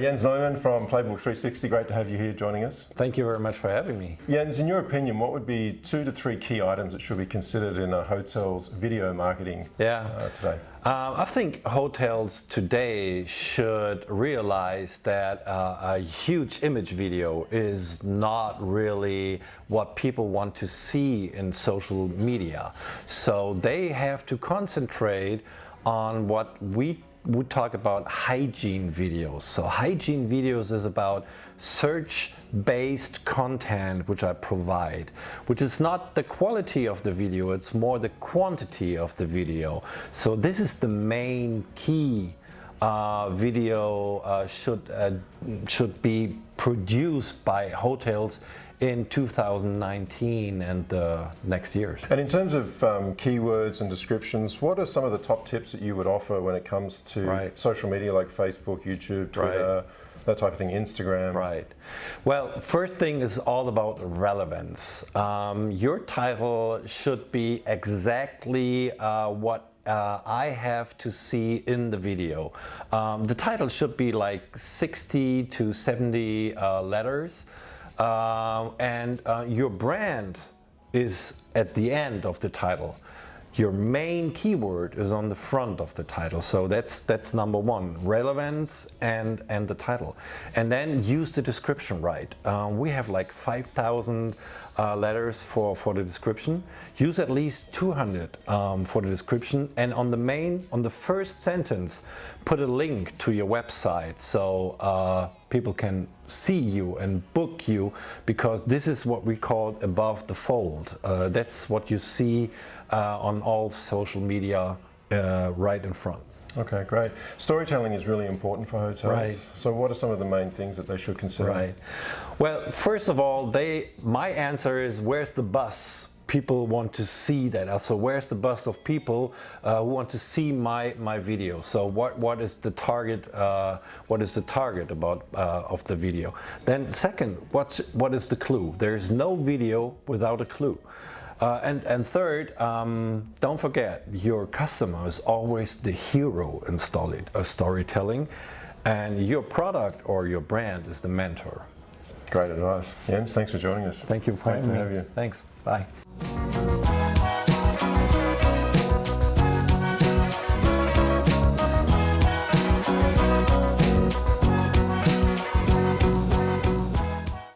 Jens Neumann from Playbook 360, great to have you here joining us. Thank you very much for having me. Jens, in your opinion, what would be two to three key items that should be considered in a hotel's video marketing yeah. uh, today? Um, I think hotels today should realize that uh, a huge image video is not really what people want to see in social media. So they have to concentrate on what we we talk about hygiene videos. So hygiene videos is about search-based content which I provide, which is not the quality of the video, it's more the quantity of the video. So this is the main key uh, video uh, should uh, should be produced by hotels in 2019 and the next years. And in terms of um, keywords and descriptions, what are some of the top tips that you would offer when it comes to right. social media like Facebook, YouTube, Twitter, right. that type of thing, Instagram? Right. Well, first thing is all about relevance. Um, your title should be exactly uh, what uh, I have to see in the video. Um, the title should be like 60 to 70 uh, letters uh, and your brand is at the end of the title. Your main keyword is on the front of the title. So that's that's number one, relevance and, and the title. And then use the description right. Um, we have like 5,000 uh, letters for, for the description. Use at least 200 um, for the description. And on the main, on the first sentence, put a link to your website so uh, people can see you and book you because this is what we call above the fold. Uh, that's what you see uh, on all social media uh, right in front. Okay, great. Storytelling is really important for hotels. Right. So what are some of the main things that they should consider? Right. Well, first of all, they my answer is where's the bus? People want to see that. So where's the bus of people uh, who want to see my my video? So what what is the target? Uh, what is the target about uh, of the video? Then second, what's what is the clue? There is no video without a clue. Uh, and, and third, um, don't forget, your customer is always the hero in story, uh, storytelling, and your product or your brand is the mentor. Great advice. Jens, thanks for joining us. Thank you for Great to me. have you. Thanks. Bye.